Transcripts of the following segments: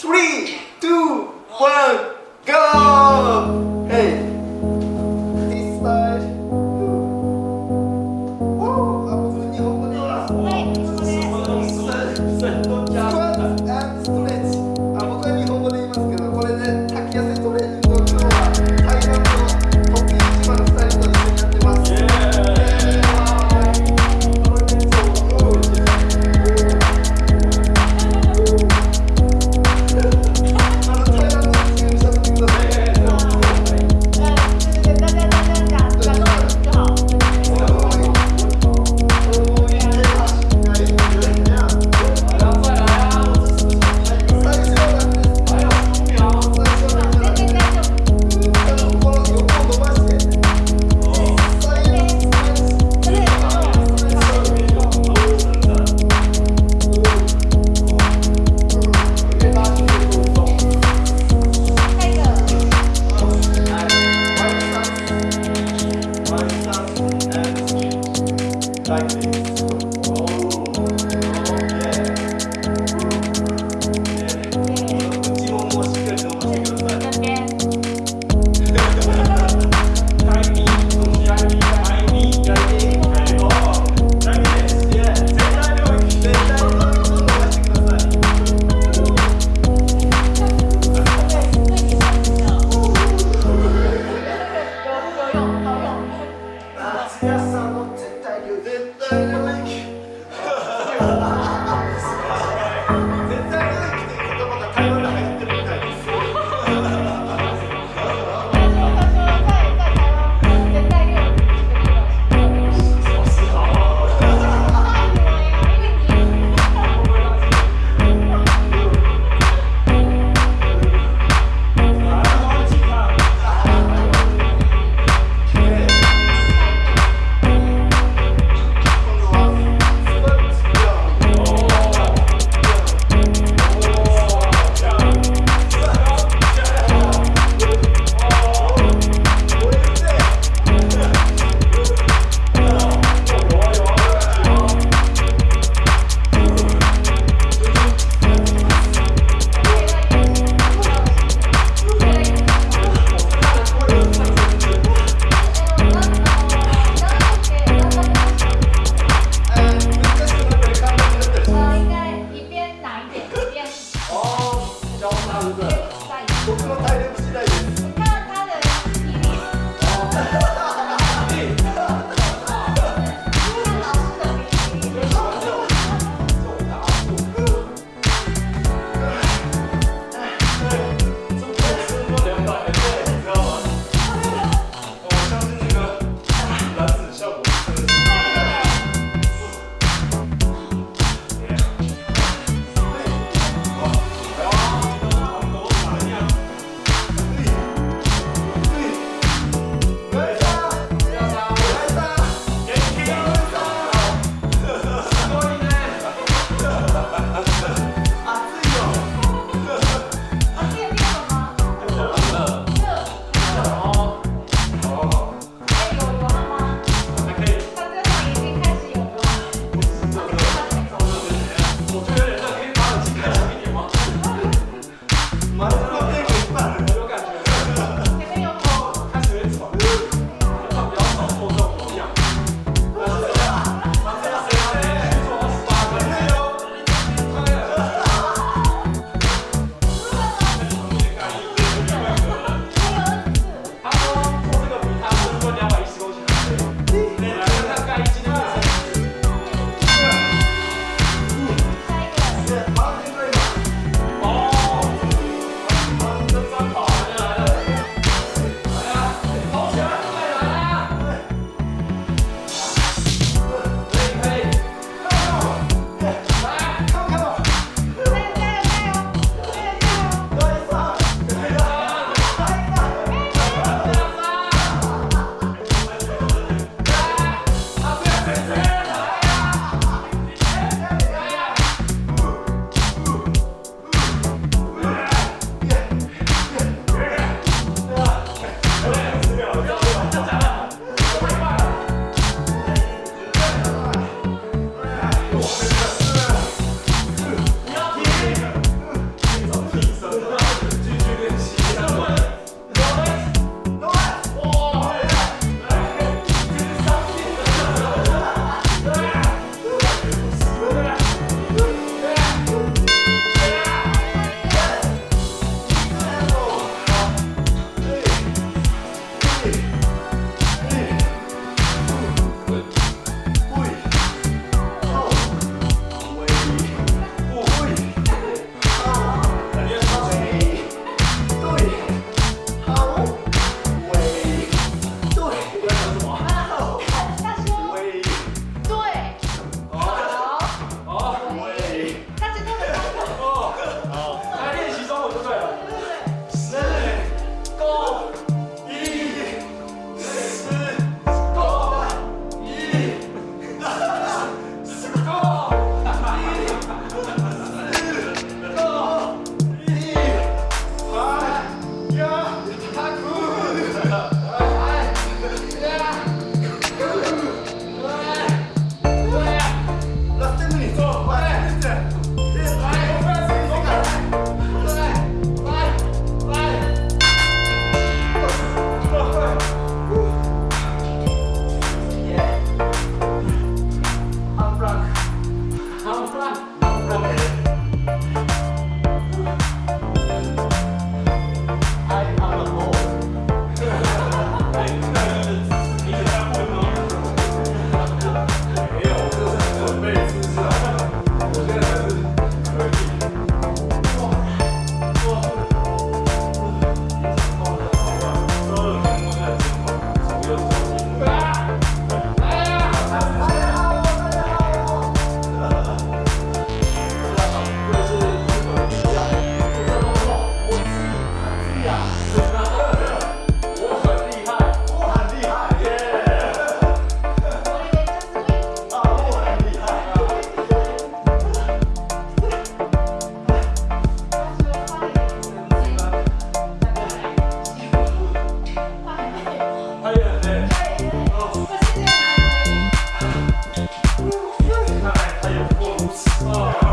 three, two, one, go! 体力次第です。Oh.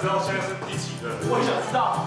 知道现在是第几个？我也想知道。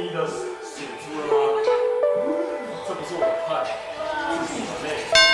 你的写出了吗？这不是我的菜这是我妹。